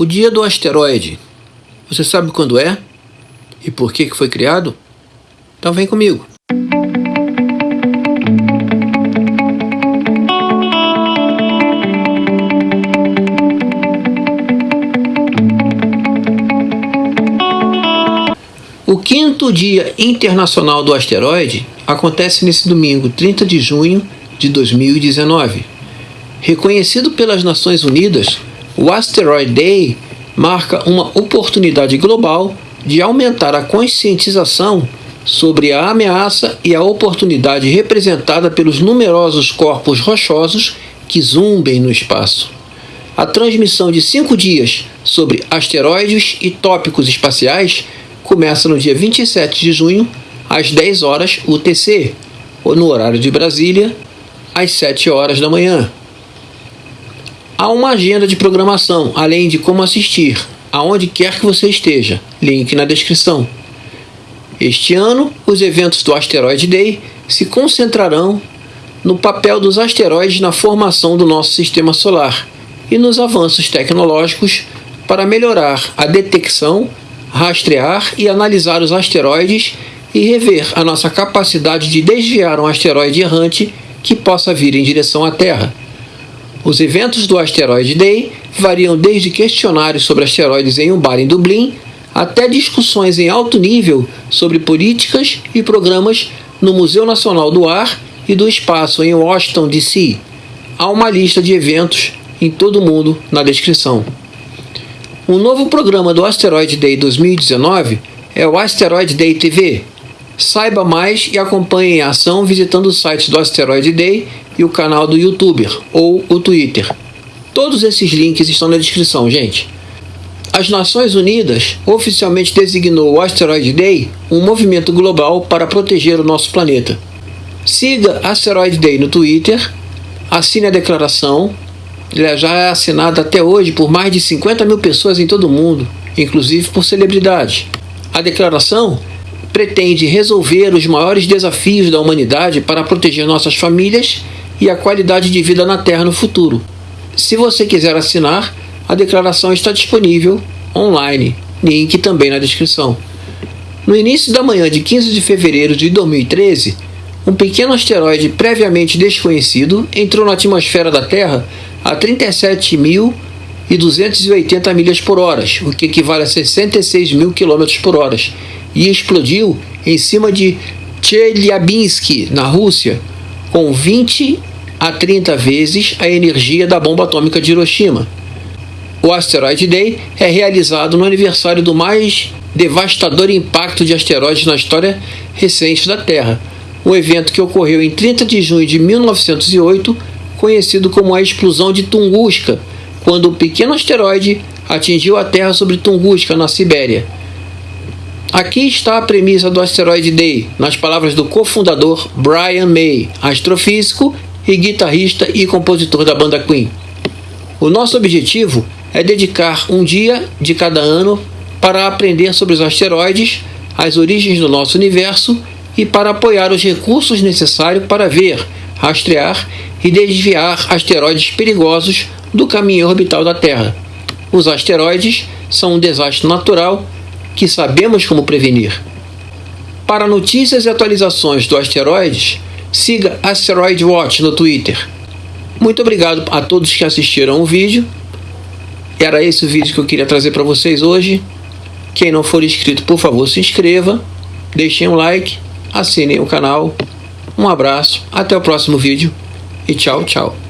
O dia do asteroide. Você sabe quando é? E por que foi criado? Então vem comigo. O quinto Dia Internacional do Asteroide acontece nesse domingo, 30 de junho de 2019. Reconhecido pelas Nações Unidas, o Asteroid Day marca uma oportunidade global de aumentar a conscientização sobre a ameaça e a oportunidade representada pelos numerosos corpos rochosos que zumbem no espaço. A transmissão de cinco dias sobre asteroides e tópicos espaciais começa no dia 27 de junho, às 10 horas UTC, ou no horário de Brasília, às 7 horas da manhã. Há uma agenda de programação, além de como assistir, aonde quer que você esteja. Link na descrição. Este ano, os eventos do Asteroid Day se concentrarão no papel dos asteroides na formação do nosso sistema solar e nos avanços tecnológicos para melhorar a detecção rastrear e analisar os asteroides e rever a nossa capacidade de desviar um asteroide errante que possa vir em direção à Terra. Os eventos do Asteroid Day variam desde questionários sobre asteroides em um bar em Dublin até discussões em alto nível sobre políticas e programas no Museu Nacional do Ar e do Espaço em Washington, D.C. Há uma lista de eventos em todo o mundo na descrição. Um novo programa do Asteroid Day 2019 é o Asteroid Day TV. Saiba mais e acompanhe a ação visitando o site do Asteroid Day e o canal do YouTuber ou o Twitter. Todos esses links estão na descrição, gente. As Nações Unidas oficialmente designou o Asteroid Day um movimento global para proteger o nosso planeta. Siga Asteroid Day no Twitter, assine a declaração ele já é assinado até hoje por mais de 50 mil pessoas em todo o mundo, inclusive por celebridades. A declaração pretende resolver os maiores desafios da humanidade para proteger nossas famílias e a qualidade de vida na Terra no futuro. Se você quiser assinar, a declaração está disponível online, link também na descrição. No início da manhã de 15 de fevereiro de 2013, um pequeno asteroide previamente desconhecido entrou na atmosfera da Terra a 37.280 milhas por hora, o que equivale a 66 mil quilômetros por hora, e explodiu em cima de Chelyabinsk, na Rússia, com 20 a 30 vezes a energia da bomba atômica de Hiroshima. O Asteroid Day é realizado no aniversário do mais devastador impacto de asteroides na história recente da Terra, um evento que ocorreu em 30 de junho de 1908 conhecido como a explosão de Tunguska, quando o pequeno asteroide atingiu a Terra sobre Tunguska, na Sibéria. Aqui está a premissa do Asteroid Day, nas palavras do cofundador Brian May, astrofísico e guitarrista e compositor da banda Queen. O nosso objetivo é dedicar um dia de cada ano para aprender sobre os asteroides, as origens do nosso universo e para apoiar os recursos necessários para ver, rastrear e desviar asteroides perigosos do caminho orbital da Terra. Os asteroides são um desastre natural que sabemos como prevenir. Para notícias e atualizações do asteroides, siga Asteroid Watch no Twitter. Muito obrigado a todos que assistiram o vídeo. Era esse o vídeo que eu queria trazer para vocês hoje. Quem não for inscrito, por favor, se inscreva, deixem um like, assinem o canal. Um abraço, até o próximo vídeo e tchau, tchau.